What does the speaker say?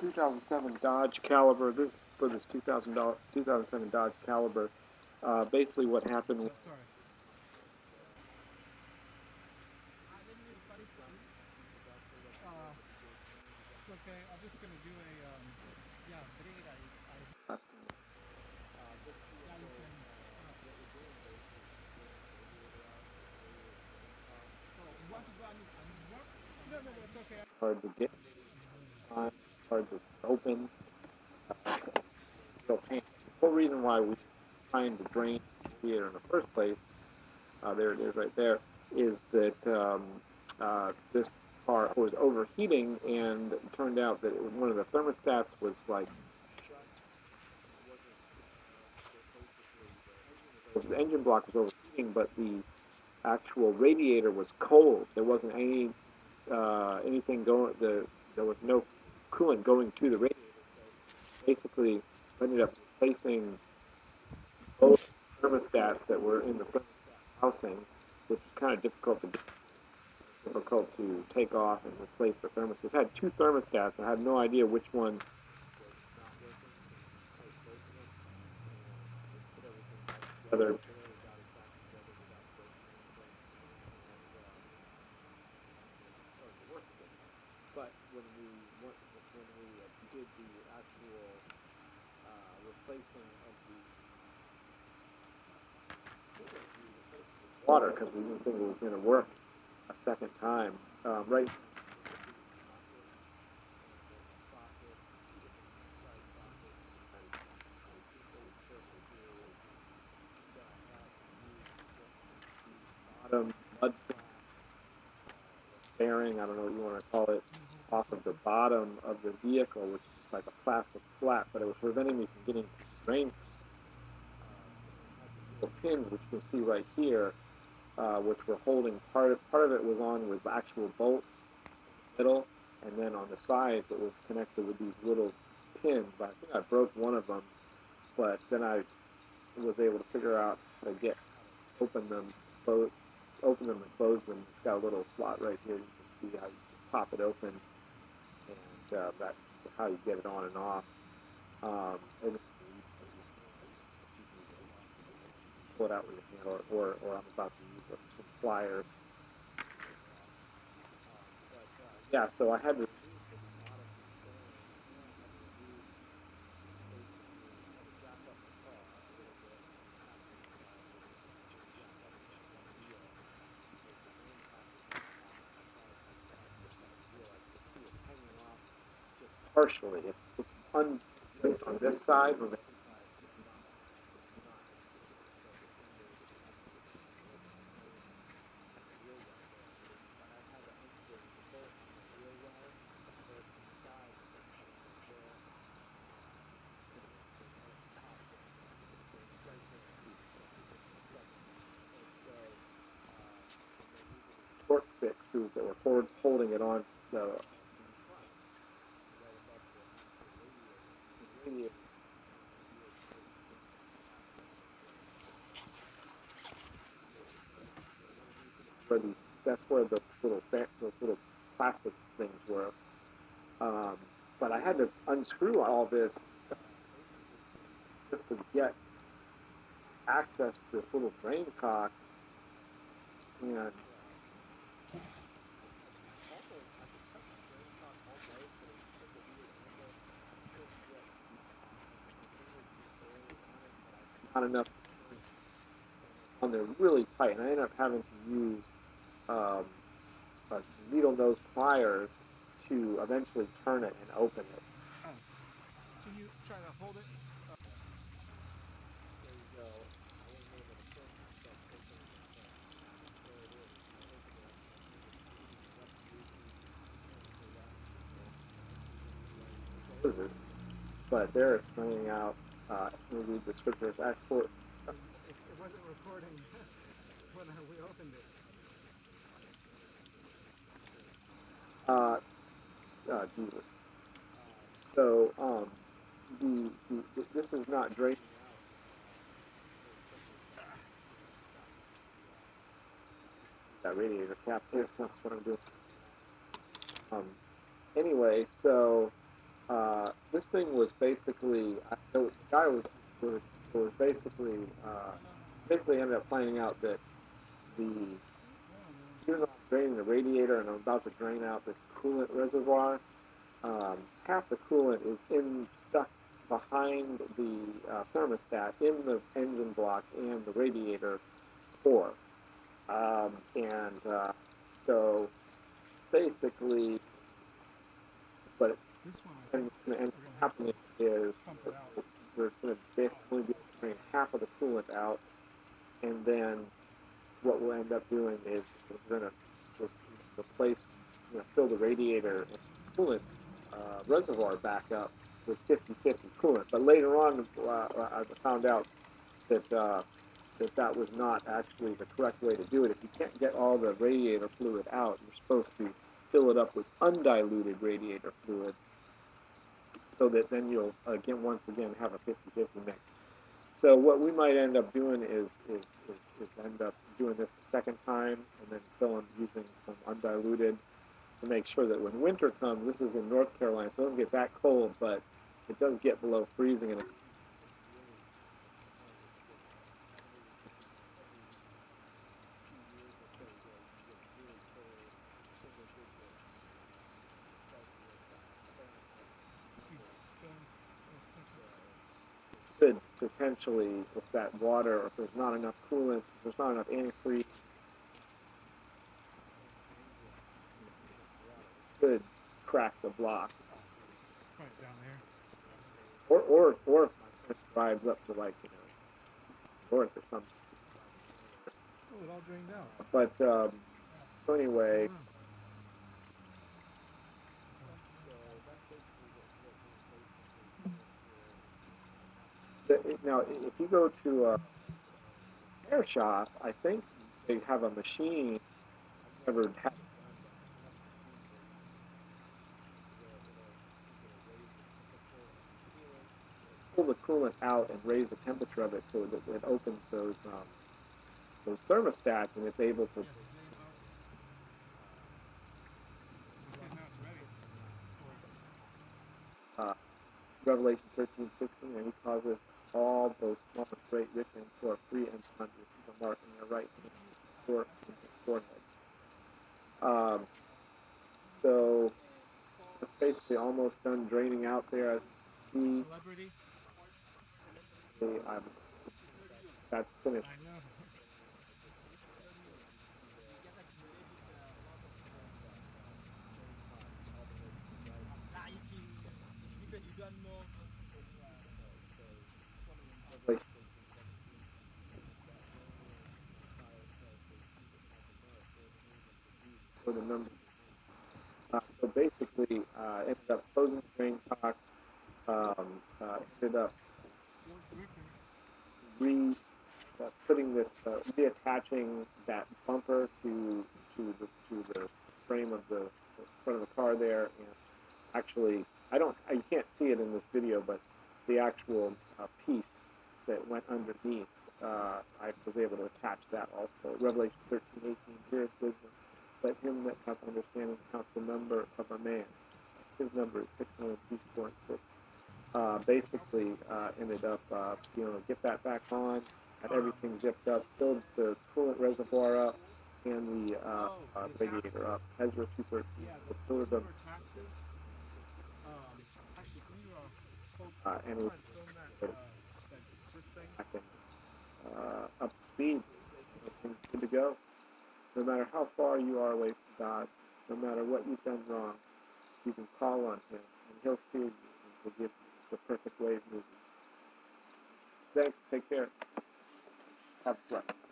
2007 Dodge Caliber. This for this 2000 2007 Dodge Caliber. Uh, basically, what happened. Sorry. Uh, okay. I'm just gonna do a um, yeah, grade. I, I yeah, you can. Uh, oh, you want to go and work? No, no, no, it's okay. hard to get, hard to open. Uh, so, the whole reason why we trying to drain the theater in the first place, uh, there it is right there, is that um, uh, this car was overheating, and it turned out that one of the thermostats was like the engine block was overheating, but the actual radiator was cold. There wasn't any uh, anything going. The there was no coolant going to the radiator. So basically, ended up replacing both thermostats that were in the thermostat housing, which is kind of difficult to do. difficult to take off and replace the thermostats. It had two thermostats. I had no idea which one. Together. But when we when we did the actual uh, replacement of the water, because we didn't think it was going to work a second time, um, right? Bottom mud bearing, I don't know what you want to call it, off of the bottom of the vehicle, which is like a plastic flat, but it was preventing me from getting drain little pins, which you can see right here, uh, which were holding part of, part of it was on with actual bolts in the middle, and then on the sides it was connected with these little pins. I think I broke one of them, but then I was able to figure out how to get open them, close, open them and close them. It's got a little slot right here. You can see how you can pop it open, uh, that's how you get it on and off. Um, and pull it out with your hand, or, or, or I'm about to use some, pliers. Yeah, so I had to. Partially, it's, it's un, on this side when the torque fit screws that were hold, holding it on the where these that's where the little those little plastic things were. Um, but I had to unscrew all this just to get access to this little drain cock and not enough on there really tight, and I ended up having to use um, uh, needle nose pliers to eventually turn it and open it. Oh. Can you try to hold it? Uh, There you go. I wasn't able to turn myself open. There it is. I opened it. What is this? But there it's bringing out, uh, maybe the scriptures export. it, it wasn't recording when we opened it. Uh, uh, Jesus. So, um, the, the, this is not draining that radiator cap here, so that's what I'm doing. Um, anyway, so uh, this thing was basically the guy was was, was basically uh, basically ended up finding out that the I'm draining the radiator and I'm about to drain out this coolant reservoir, um, half the coolant is in stuck behind the uh, thermostat in the engine block and the radiator core. Um, and uh, so basically, but This one, I think, and, and happening is we're going to basically be drain half of the coolant out, and then what we'll end up doing is we're going to replace, you know, fill the radiator and coolant uh, reservoir back up with 50-50 coolant. But later on, uh, I found out that uh, that that was not actually the correct way to do it. If you can't get all the radiator fluid out, you're supposed to fill it up with undiluted radiator fluid so that then you'll again once again have a 50-50 mix. So what we might end up doing is, is, is, is end up doing this a second time and then filling using some undiluted to make sure that when winter comes, this is in North Carolina, so it doesn't get that cold, but it does get below freezing and it potentially, if that water, or if there's not enough coolant, if there's not enough antifreeze, could crack the block. Right down there. Or, or, or if my drives up to like, you know, north or something. Oh, it all drained out. But, um, so anyway, Wow. The, now, if you go to a hair shop, I think they have a machine, I've never had pull the coolant out and raise the temperature of it so that it opens those um, those thermostats and it's able to uh, Revelation thirteen sixteen and he causes all both small and great, rich and poor, free and to receive a mark in their right hand or in their foreheads. Um, so it's basically almost done draining out there. As see, um, that's finished. I know. Like you can, because you don't know. Like, for the number. Uh, so basically, uh, ended up closing the drain cock, um, uh, ended up re uh, putting this uh, reattaching that bumper to to the to the frame of the, the front of the car there. And actually I don't I can't see it in this video but the actual uh, piece that went underneath uh, I was able to attach that also. Revelation 13 18 here is wisdom let him that hath understanding count the number of a man his number is 600 and six uh, basically uh, ended up, uh, you know, get that back on, had everything zipped up, filled the coolant reservoir up, and the uh, uh, radiator up. Ezra 213. Yeah, The up, taxes. You uh, and it- film that, uh, that this thing? back uh, up speed. Good to go. No matter how far you are away from God, no matter what you've done wrong, you can call on Him, and He'll hear you and forgive you. It's the perfect way of moving. Thanks. Take care. Have blessed.